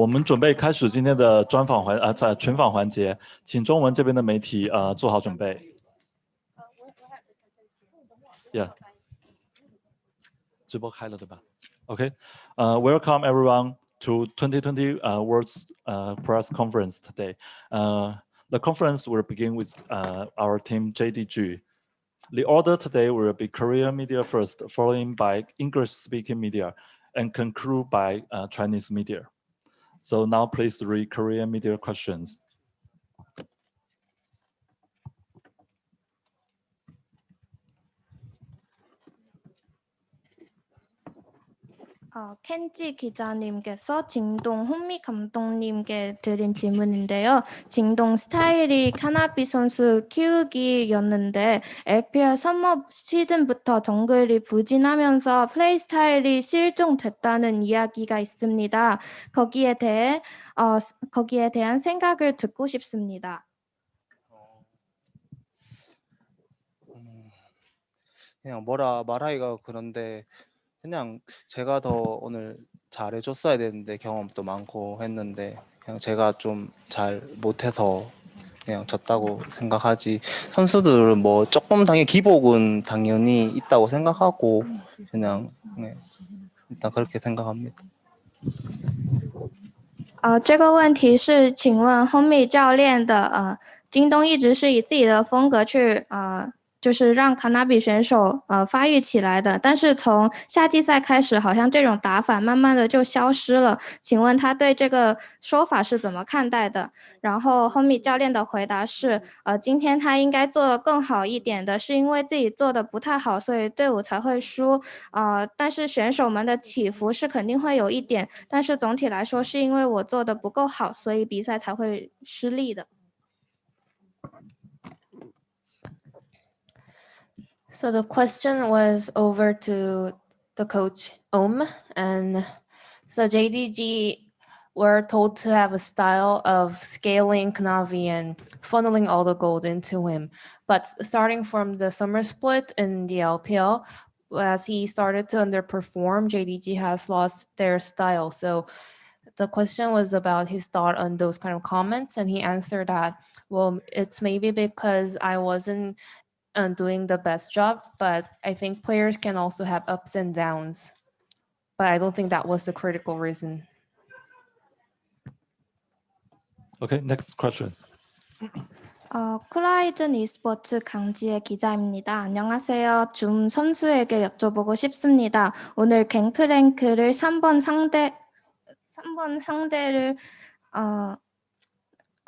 我们准备开始今天的专访环啊，在群访环节，请中文这边的媒体呃做好准备。Yeah，直播开了对吧？Okay，呃、uh,，Welcome everyone to 2020 uh, World's uh, Press Conference today. Uh, the conference will begin with uh, our team JDG. The order today will be Korean media first, followed by English-speaking media, and conclude by uh, Chinese media. So now please read Korean media questions. 어, 켄지 기자님께서 진동 혼미 감독님께 드린 질문인데요. 진동 스타일이 카나비 선수 키우기였는데 LPL 썸머 시즌부터 정글이 부진하면서 플레이 스타일이 실종됐다는 이야기가 있습니다. 거기에 대해 어, 거기에 대한 생각을 듣고 싶습니다. 그냥 뭐라 말하기가 그런데 그냥 제가 더 오늘 잘해줬어야 되는데 경험도 많고 했는데 그냥 제가 좀 잘 못해서 그냥 졌다고 생각하지 선수들은 뭐 조금 당연히 기복은 당연히 있다고 생각하고 그냥 네, 일단 그렇게 생각합니다. 呃，这个问题是，请问 Homie 教练的呃，京东一直是以自己的风格去呃 就是让卡纳比选手呃发育起来的，但是从夏季赛开始，好像这种打法慢慢的就消失了。请问他对这个说法是怎么看待的？然后 Homie 教练的回答是，呃，今天他应该做的更好一点的，是因为自己做的不太好，所以队伍才会输。呃，但是选手们的起伏是肯定会有一点，但是总体来说是因为我做的不够好，所以比赛才会失利的。So the question was over to the coach Om and so JDG were told to have a style of scaling Knavi and funneling all the gold into him. But starting from the summer split in the LPL, as he started to underperform, JDG has lost their style. So the question was about his thought on those kind of comments and he answered that, well, it's maybe because I wasn't uh, doing the best job, but I think players can also have ups and downs. But I don't think that was the critical reason. Okay, next question. 어, 클라이즌 e스포츠 강지의 기자입니다. 안녕하세요. 줌 선수에게 여쭤보고 싶습니다. 오늘 갱프랭크를 3번 상대 3번 상대를 어,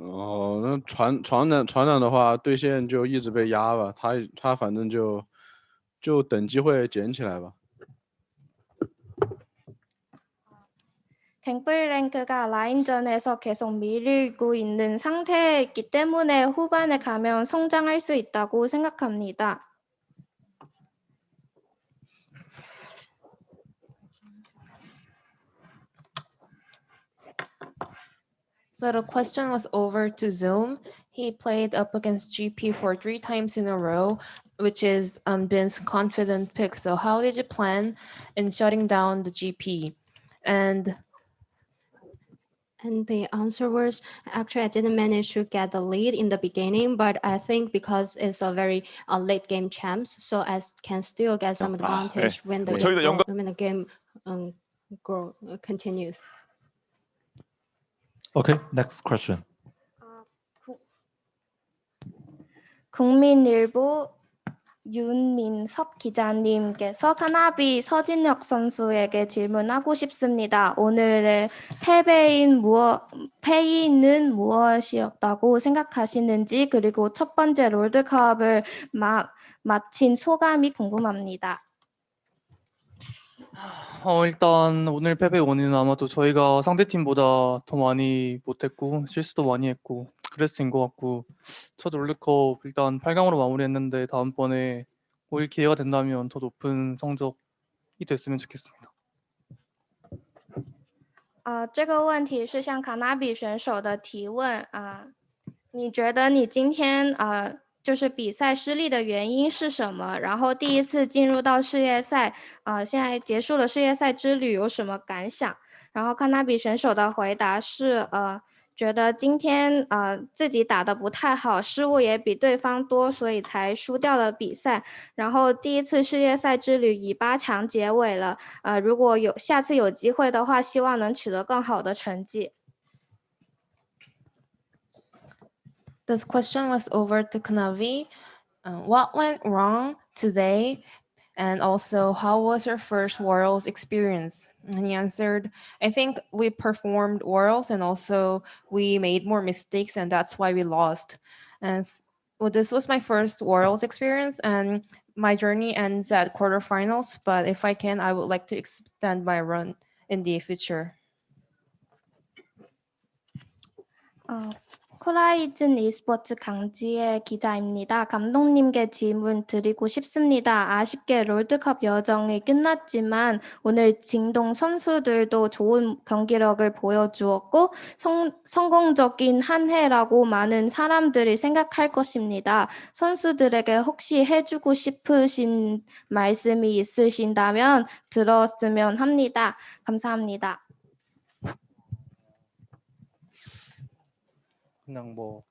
哦，那船船长船长的话，对线就一直被压吧，他他反正就就等机会捡起来吧。 갱플랭크가 라인전에서 계속 밀리고 있는 상태이기 때문에 후반에 가면 성장할 수 있다고 생각합니다. So the question was over to Zoom. He played up against GP for three times in a row, which is um, Ben's confident pick. So how did you plan in shutting down the GP? And and the answer was actually I didn't manage to get the lead in the beginning, but I think because it's a very uh, late game champs, so I can still get some advantage 네. when the, the game um, grow, uh, continues. Okay, next question. 국민일보 윤민섭 기자님께서 카나비 서진혁 선수에게 질문하고 싶습니다. 오늘의 패배인 무엇, 패인은 무엇이었다고 생각하시는지 그리고 첫 번째 롤드컵을 마, 마친 소감이 궁금합니다. 어, 일단 오늘 패배 원인은 아마도 저희가 상대팀보다 더 많이 못했고 실수도 많이 했고 그랬을 것 같고 첫 롤드컵 일단 8강으로 마무리했는데 다음번에 올 기회가 된다면 더 높은 성적이 됐으면 좋겠습니다. 呃，这个问题是向卡纳比选手的提问啊、你觉得你今天呃 就是比赛失利的原因是什么？然后第一次进入到世界赛，呃，现在结束了世界赛之旅有什么感想？然后康纳比选手的回答是呃。觉得今天呃自己打的不太好，失误也比对方多，所以才输掉了比赛。然后第一次世界赛之旅以八强结尾了，呃，如果有下次有机会的话，希望能取得更好的成绩。This question was over to Kanavi. Uh, what went wrong today? And also, how was your first Worlds experience? And he answered, I think we performed Worlds and also we made more mistakes, and that's why we lost. And well, this was my first Worlds experience, and my journey ends at quarterfinals. But if I can, I would like to extend my run in the future. 어, 코라이즌 e스포츠 강지의 기자입니다. 감독님께 질문 드리고 싶습니다. 아쉽게 롤드컵 여정이 끝났지만 오늘 진동 선수들도 좋은 경기력을 보여주었고 성, 성공적인 한 해라고 많은 사람들이 생각할 것입니다. 선수들에게 혹시 해주고 싶으신 말씀이 있으신다면 들었으면 합니다. 감사합니다. 그냥 뭐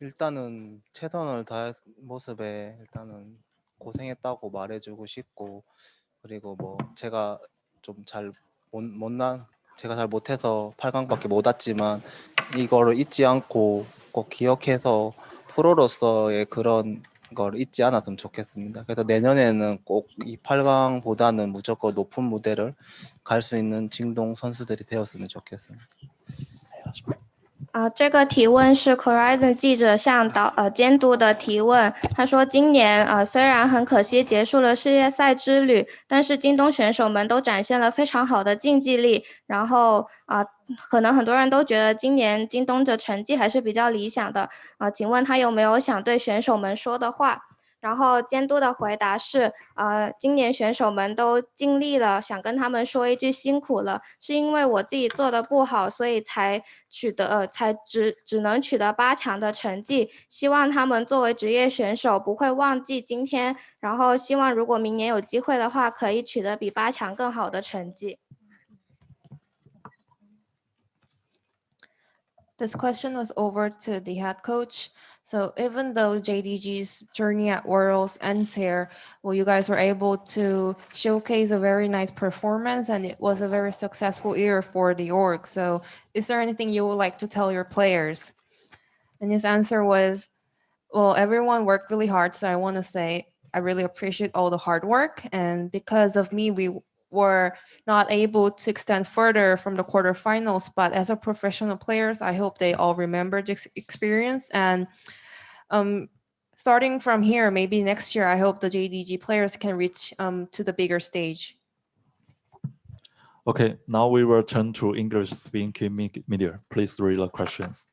일단은 최선을 다한 모습에 일단은 고생했다고 말해주고 싶고 그리고 뭐 제가 좀 잘 못난 제가 잘 못해서 8강밖에 못 왔지만 이거를 잊지 않고 꼭 기억해서 프로로서의 그런 걸 잊지 않았으면 좋겠습니다. 그래서 내년에는 꼭 이 8강보다는 무조건 높은 무대를 갈 수 있는 징동 선수들이 되었으면 좋겠습니다. 啊，这个提问是 Horizon 记者向导呃监督的提问。他说，今年呃虽然很可惜结束了世界赛之旅，但是京东选手们都展现了非常好的竞技力。然后啊、可能很多人都觉得今年京东的成绩还是比较理想的啊、请问他有没有想对选手们说的话？然后监督的回答是，呃，今年选手们都尽力了，想跟他们说一句辛苦了，是因为我自己做的不好，所以才取得，呃，才只只能取得八强的成绩。希望他们作为职业选手不会忘记今天，然后希望如果明年有机会的话，可以取得比八强更好的成绩。This question was over to the head coach. So even though JDG's journey at Worlds ends here, well, you guys were able to showcase a very nice performance and it was a very successful year for the org. So is there anything you would like to tell your players? And his answer was, well, everyone worked really hard. So I want to say, I really appreciate all the hard work. And because of me, we were not able to extend further from the quarterfinals. But as a professional players, I hope they all remember this experience. And um, starting from here, maybe next year, I hope the JDG players can reach um, to the bigger stage. Okay, now we will turn to English speaking media. Please read the questions.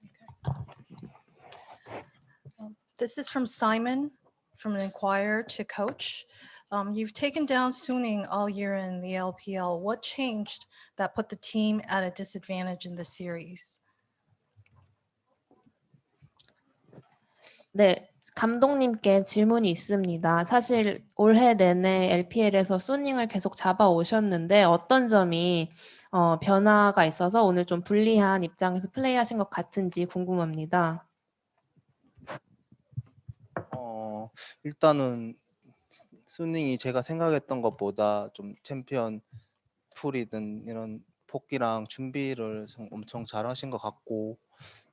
This is from Simon from an Inquirer to Coach. Um, you've taken down Suning all year in the LPL. What changed that put the team at a disadvantage in the series? 네, 감독님께 질문이 있습니다. 사실 올해 내내 LPL에서 소닝을 계속 잡아오셨는데 어떤 점이 어, 변화가 있어서 오늘 좀 불리한 입장에서 플레이하신 것 같은지 궁금합니다. 어, 일단은 스- 쑤닝이 제가 생각했던 것보다 좀 챔피언 풀이든 이런 복귀랑 준비를 성- 엄청 잘 하신 것 같고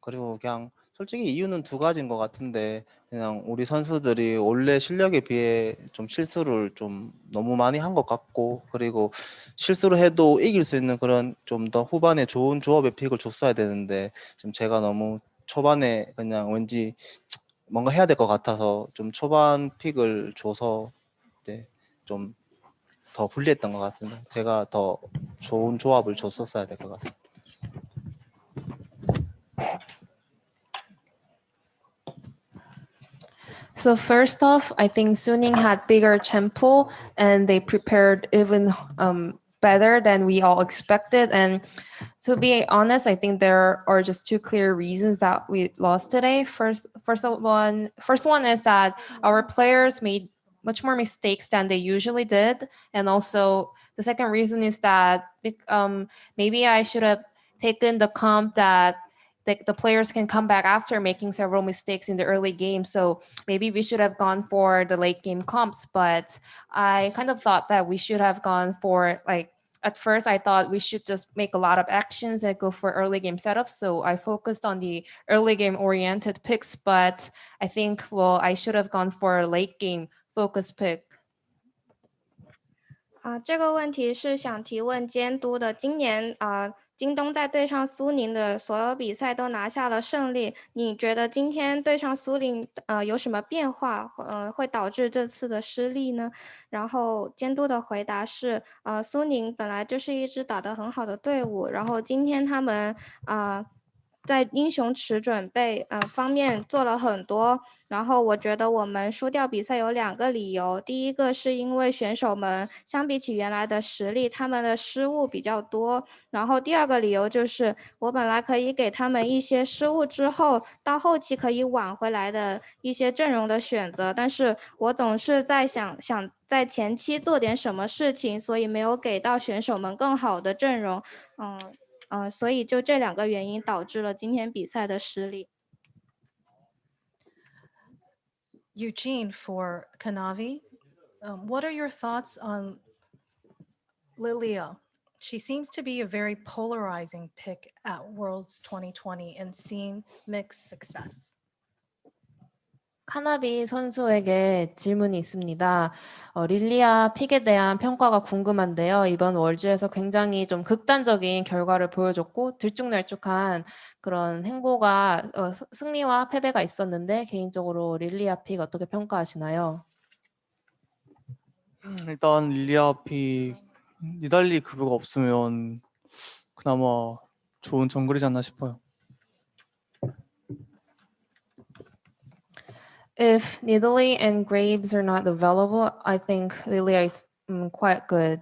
그리고 그냥 솔직히 이유는 두 가지인 것 같은데 그냥 우리 선수들이 원래 실력에 비해 좀 실수를 좀 너무 많이 한 것 같고 그리고 실수를 해도 이길 수 있는 그런 좀 더 후반에 좋은 조합의 픽을 줬어야 되는데 좀 제가 너무 초반에 그냥 왠지 뭔가 해야 될 것 같아서 좀 초반 픽을 줘서 이제 좀 더 불리했던 것 같습니다. 제가 더 좋은 조합을 줬었어야 될 것 같습니다. So first off, I think Suning had bigger champ pool and they prepared even um, better than we all expected. And to be honest, I think there are just two clear reasons that we lost today. First, first of one, first one is that our players made much more mistakes than they usually did, and also the second reason is that um, maybe I should have taken the comp that the, the players can come back after making several mistakes in the early game. So maybe we should have gone for the late game comps, but I kind of thought that we should have gone for like at first I thought we should just make a lot of actions and go for early game setups. So I focused on the early game oriented picks, but I think well I should have gone for late game focus pick. 啊，这个问题是想提问监督的。今年啊，京东在对上苏宁的所有比赛都拿下了胜利。你觉得今天对上苏宁，呃，有什么变化，呃，会导致这次的失利呢？然后监督的回答是，呃，苏宁本来就是一支打得很好的队伍，然后今天他们啊。在英雄池准备呃方面做了很多，然后我觉得我们输掉比赛有两个理由，第一个是因为选手们相比起原来的实力，他们的失误比较多，然后第二个理由就是我本来可以给他们一些失误之后到后期可以挽回来的一些阵容的选择，但是我总是在想想在前期做点什么事情，所以没有给到选手们更好的阵容，嗯。嗯、呃，所以就这两个原因导致了今天比赛的失利。 Eugene for Kanavi, um, what are your thoughts on Lilia? She seems to be a very polarizing pick at Worlds 2020 and seen mixed success. 카나비 선수에게 질문이 있습니다. 어, 릴리아 픽에 대한 평가가 궁금한데요. 이번 월즈에서 굉장히 좀 극단적인 결과를 보여줬고 들쭉날쭉한 그런 행보가 어, 스- 승리와 패배가 있었는데 개인적으로 릴리아 pick 어떻게 평가하시나요? 음, 일단 릴리아 pick이 니달리 그브가 없으면 그나마 좋은 정글이지 않나 싶어요. If Nidalee and Graves are not available, I think Lillia is quite good.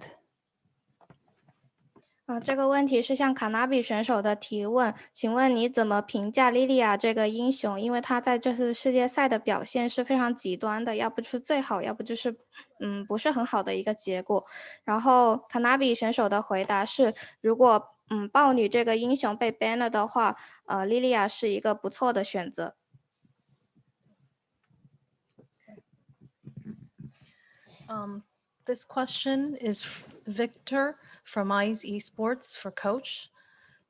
啊，这个问题是向卡纳比选手的提问，请问你怎么评价莉莉娅这个英雄？因为她在这次世界赛的表现是非常极端的，要不是最好，要不就是嗯不是很好的一个结果。然后卡纳比选手的回答是，如果嗯豹女这个英雄被 ban 了的话，呃莉莉娅是一个不错的选择。Um, this question is Victor from ICE Esports for Coach.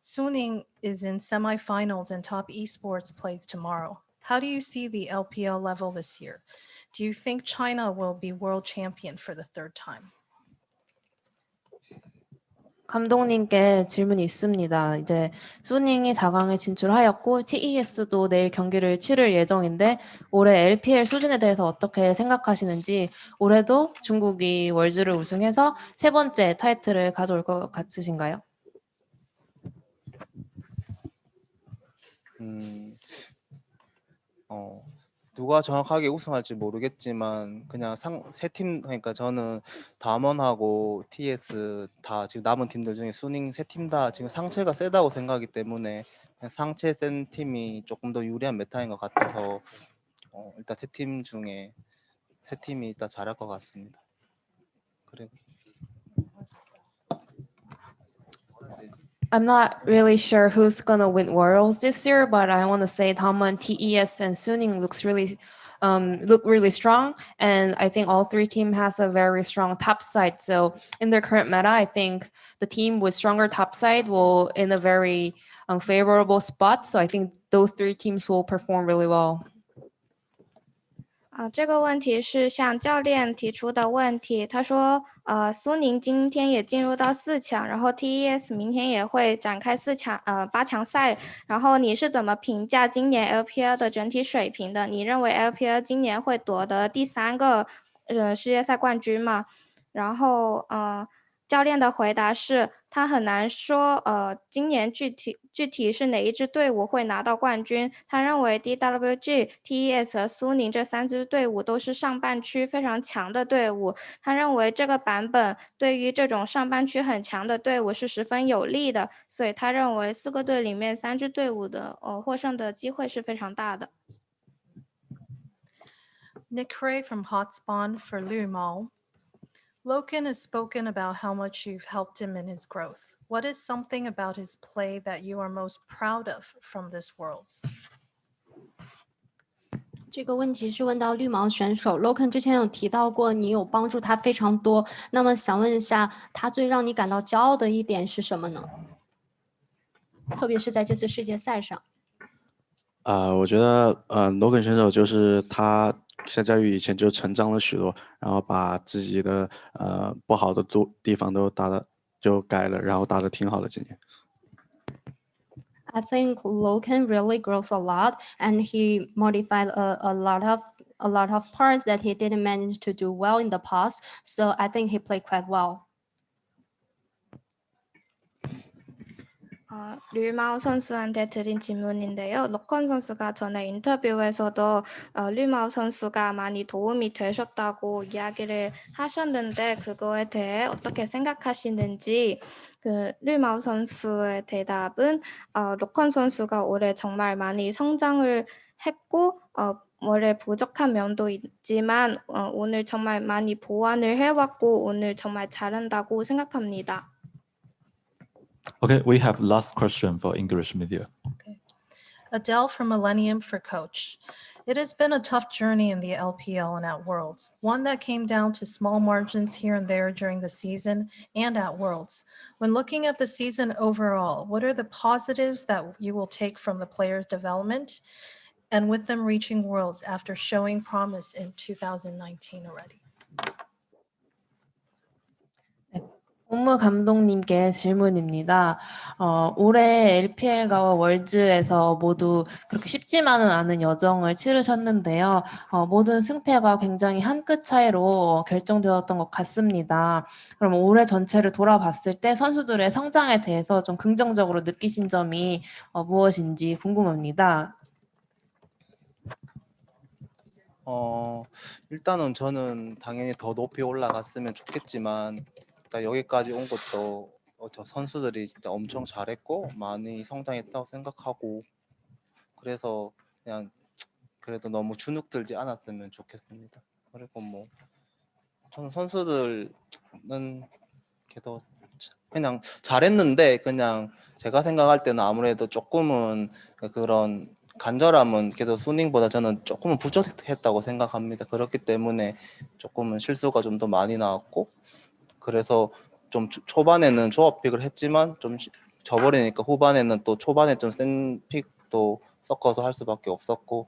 Suning is in semifinals and top esports plays tomorrow. How do you see the LPL level this year? Do you think China will be world champion for the third time? 감독님께 질문이 있습니다. 이제 수닝이 4강에 진출하였고 TES도 내일 경기를 치를 예정인데 올해 LPL 수준에 대해서 어떻게 생각하시는지 올해도 중국이 월즈를 우승해서 세 번째 타이틀을 가져올 것 같으신가요? 음, 어, 누가 정확하게 우승할지 모르겠지만 그냥 상 세 팀 그러니까 저는 담원하고 TS 다 지금 남은 팀들 중에 수닝 세 팀 다 지금 상체가 세다고 생각하기 때문에 그냥 상체 센 팀이 조금 더 유리한 메타인 것 같아서 어, 일단 세 팀 중에 세 팀이 일단 잘할 것 같습니다. 그래. I'm not really sure who's gonna win Worlds this year, but I want to say Damwon, TES, and Suning looks really um, look really strong, and I think all three team has a very strong top side. So in their current meta, I think the team with stronger top side will in a very um, favorable spot. So I think those three teams will perform really well. 啊，这个问题是向教练提出的问题。他说，呃，苏宁今天也进入到四强，然后 TES 明天也会展开四强，呃，八强赛。然后你是怎么评价今年 LPL 的整体水平的？你认为 LPL 今年会夺得第三个呃世界赛冠军吗？然后呃，教练的回答是他很难说呃今年具体具体是哪一支队伍会拿到冠军。他认为 DWG、TES 和苏宁这三支队伍都是上半区非常强的队伍。他认为这个版本对于这种上半区很强的队伍是十分有利的，所以他认为四个队里面三支队伍的呃获胜的机会是非常大的。Nick Ray from Hotspawn for Lu Mao. Loken has spoken about how much you've helped him in his growth. What is something about his play that you are most proud of from this Worlds? 这个问题是问到绿毛选手 Loken 之前有提到过，你有帮助他非常多。那么想问一下，他最让你感到骄傲的一点是什么呢？特别是在这次世界赛上。啊、我觉得呃，Logan 选手就是他 相较于以前就成长了许多，然后把自己的呃不好的都地方都打的就改了，然后打的挺好的今年。 I think Loken really grows a lot, and he modified a, a lot of a lot of parts that he didn't manage to do well in the past. So I think he played quite well. 어, 류마오 선수한테 드린 질문인데요. 로컨 선수가 전에 인터뷰에서도 어, 류마오 선수가 많이 도움이 되셨다고 이야기를 하셨는데 그거에 대해 어떻게 생각하시는지 그 류마오 선수의 대답은 어, 로컨 선수가 올해 정말 많이 성장을 했고 어, 올해 부족한 면도 있지만 어, 오늘 정말 많이 보완을 해왔고 오늘 정말 잘한다고 생각합니다. Okay, we have last question for English media. Adele from Millennium for Coach. It has been a tough journey in the LPL and at Worlds, one that came down to small margins here and there during the season and at Worlds. When looking at the season overall, what are the positives that you will take from the players' development and with them reaching Worlds after showing promise in 2019 already? 홈무 감독님께 질문입니다. 어, 올해 LPL과 월즈에서 모두 그렇게 쉽지만은 않은 여정을 치르셨는데요. 어, 모든 승패가 굉장히 한 끗 차이로 결정되었던 것 같습니다. 그럼 올해 전체를 돌아봤을 때 선수들의 성장에 대해서 좀 긍정적으로 느끼신 점이 어, 무엇인지 궁금합니다. 어, 일단은 저는 당연히 더 높이 올라갔으면 좋겠지만 일단 여기까지 온 것도 어, 저 선수들이 진짜 엄청 잘했고 많이 성장했다고 생각하고 그래서 그냥 그래도 너무 주눅들지 않았으면 좋겠습니다. 그리고 뭐 저는 선수들은 그래도 그냥 잘했는데 그냥 제가 생각할 때는 아무래도 조금은 그런 간절함은 그래도 수닝보다 저는 조금은 부족했다고 생각합니다. 그렇기 때문에 조금은 실수가 좀 더 많이 나왔고 그래서 좀 초- 초반에는 조합픽을 했지만 좀 시- 져버리니까 후반에는 또 초반에 좀 센 픽도 섞어서 할 수밖에 없었고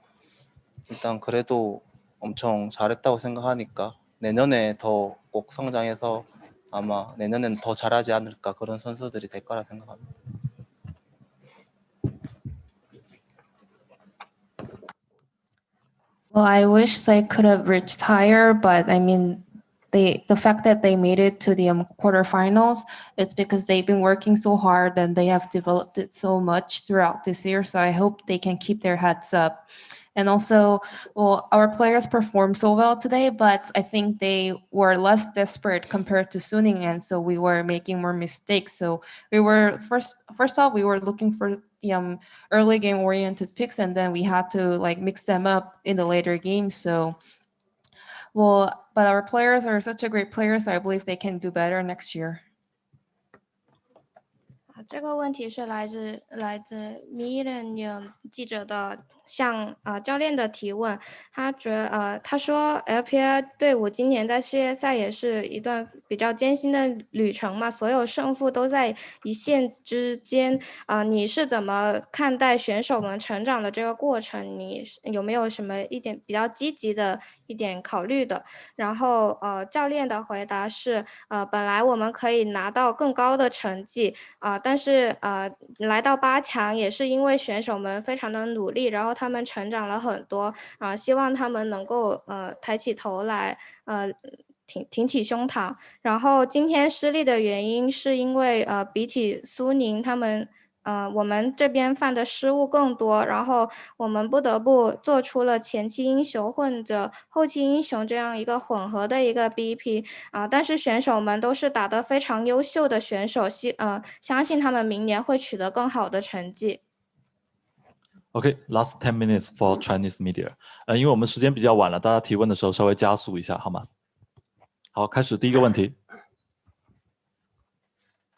일단 그래도 엄청 잘했다고 생각하니까 내년에 더 꼭 성장해서 아마 내년에는 더 잘하지 않을까 그런 선수들이 될 거라 생각합니다. Well, I wish they could have reached higher, but I mean, they the fact that they made it to the um, quarterfinals, it's because they've been working so hard and they have developed it so much throughout this year. So I hope they can keep their heads up. And also, well, our players performed so well today, but I think they were less desperate compared to Suning, and so we were making more mistakes. So we were first first off, we were looking for um, early game oriented picks and then we had to like mix them up in the later games so well but our players are such a great players i believe they can do better next year 啊，这个问题是来自来自 Millennium 记者的 向呃教练的提问。他觉呃他说 LPL 队伍今年在世界赛也是一段比较艰辛的旅程嘛，所有胜负都在一线之间啊、你是怎么看待选手们成长的这个过程？你有没有什么一点比较积极的一点考虑的？然后呃教练的回答是呃本来我们可以拿到更高的成绩。啊、但是呃，来到八强也是因为选手们非常的努力，然后他们成长了很多啊、希望他们能够呃抬起头来，呃，挺挺起胸膛。然后今天失利的原因是因为呃，比起苏宁他们。呃，我们这边犯的失误更多，然后我们不得不做出了前期英雄混着后期英雄这样一个混合的一个 BP 啊、但是选手们都是打得非常优秀的选手，希呃相信他们明年会取得更好的成绩。OK, last ten minutes for Chinese media。呃，因为我们时间比较晚了，大家提问的时候稍微加速一下，好吗？好，开始第一个问题。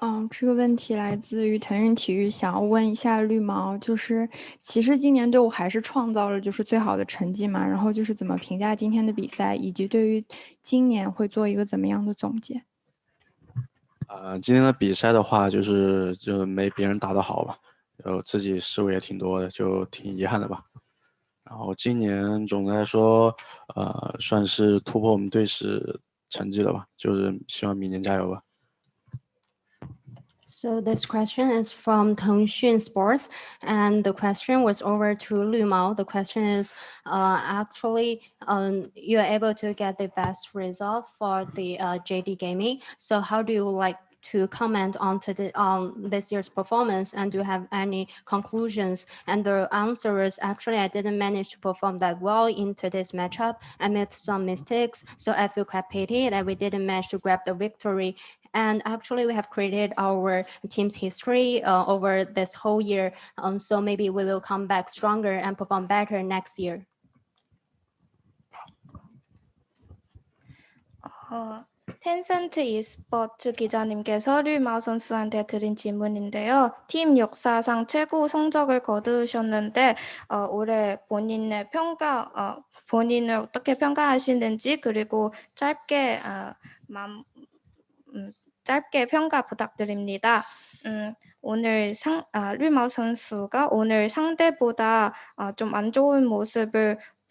嗯，这个问题来自于腾讯体育，想要问一下绿毛，就是其实今年队伍还是创造了就是最好的成绩嘛，然后就是怎么评价今天的比赛，以及对于今年会做一个怎么样的总结？呃，今天的比赛的话，就是就没别人打得好吧，就自己失误也挺多的，就挺遗憾的吧。然后今年总的来说，呃，算是突破我们队史成绩了吧，就是希望明年加油吧。 So this question is from Tengxun Sports, and the question was over to Lu Mao. The question is, uh, actually, um, you are able to get the best result for the uh, JD Gaming. So how do you like to comment on to the on this year's performance, and do you have any conclusions? And the answer is actually I didn't manage to perform that well in today's matchup. I made some mistakes, so I feel quite pity that we didn't manage to grab the victory. And actually, we have created our team's history uh, over this whole year. Um, so maybe we will come back stronger and perform better next year. 어, 텐센트 e스포츠 기자님께서 류마오 선수한테 드린 질문인데요. 팀 역사상 최고 성적을 거두셨는데 어, 올해 본인의 평가, 어, 본인을 어떻게 평가하시는지 그리고 짧게 어, 맘, 음, 짧게 평가 부탁드립니다. 음, 오늘 상, 아, 류마오 선수가 오늘 상대보다 어, 좀안 좋은 모습을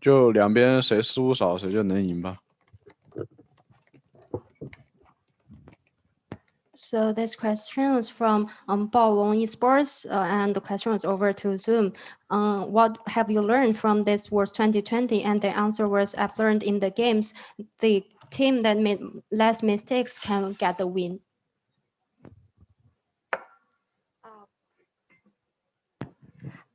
就两边谁失误少，谁就能赢吧。 So this question was from um, Baolong Esports, uh, and the question was over to Zoom. Uh, what have you learned from this Worlds 2020? And the answer was, I've learned in the games, the team that made less mistakes can get the win.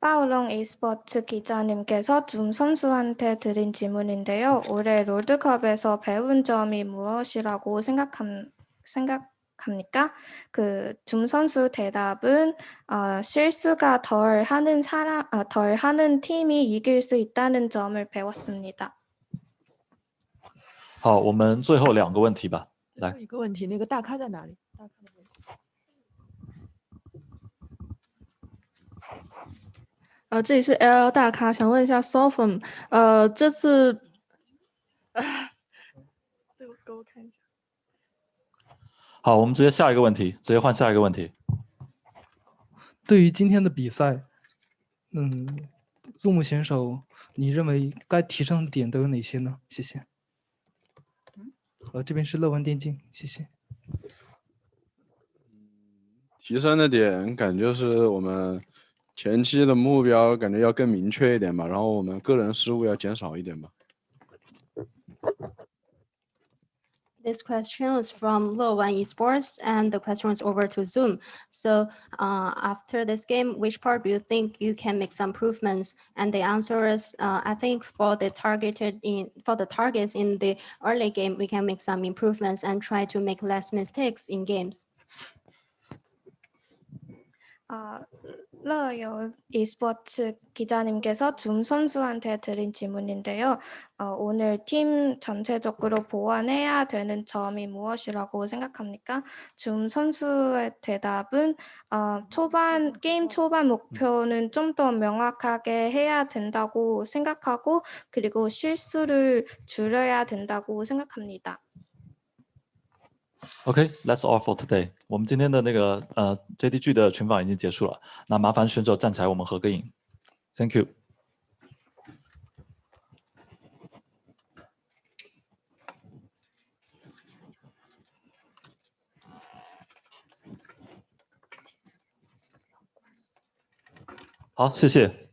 파울롱 e스포츠 기자님께서 줌 선수한테 드린 질문인데요. 올해 롤드컵에서 배운 점이 무엇이라고 생각함, 생각합니까? 그 줌 선수 대답은 어, 실수가 덜 하는 사람, 어, 덜 하는 팀이 이길 수 있다는 점을 배웠습니다. 好，我们最后两个问题吧。来最后一个问题，那个大咖在哪里？大咖 呃，这里是 LL 大咖，想问一下 Sophom，呃，这次，对，给我看一下。好，我们直接下一个问题，直接换下一个问题。对于今天的比赛，嗯，Zoom 选手，你认为该提升的点都有哪些呢？谢谢。呃，这边是乐文电竞，谢谢。提升的点感觉是我们前期的目标感觉要更明确一点吧，然后我们个人失误要减少一点吧。 This question was from Luowan Esports, and the question was over to Zoom. So uh, after this game, which part do you think you can make some improvements? And the answer is, uh, I think for the targeted in for the targets in the early game, we can make some improvements and try to make less mistakes in games. 아, 러요 e스포츠 기자님께서 줌 선수한테 드린 질문인데요. 어, 오늘 팀 전체적으로 보완해야 되는 점이 무엇이라고 생각합니까? 줌 선수의 대답은 어, 초반 게임 초반 목표는 좀 더 명확하게 해야 된다고 생각하고 그리고 실수를 줄여야 된다고 생각합니다. OK，that's、all for today。我们今天的那个呃 JDG 的群访已经结束了，那麻烦选手站起来，我们合个影。Thank you。好，谢谢。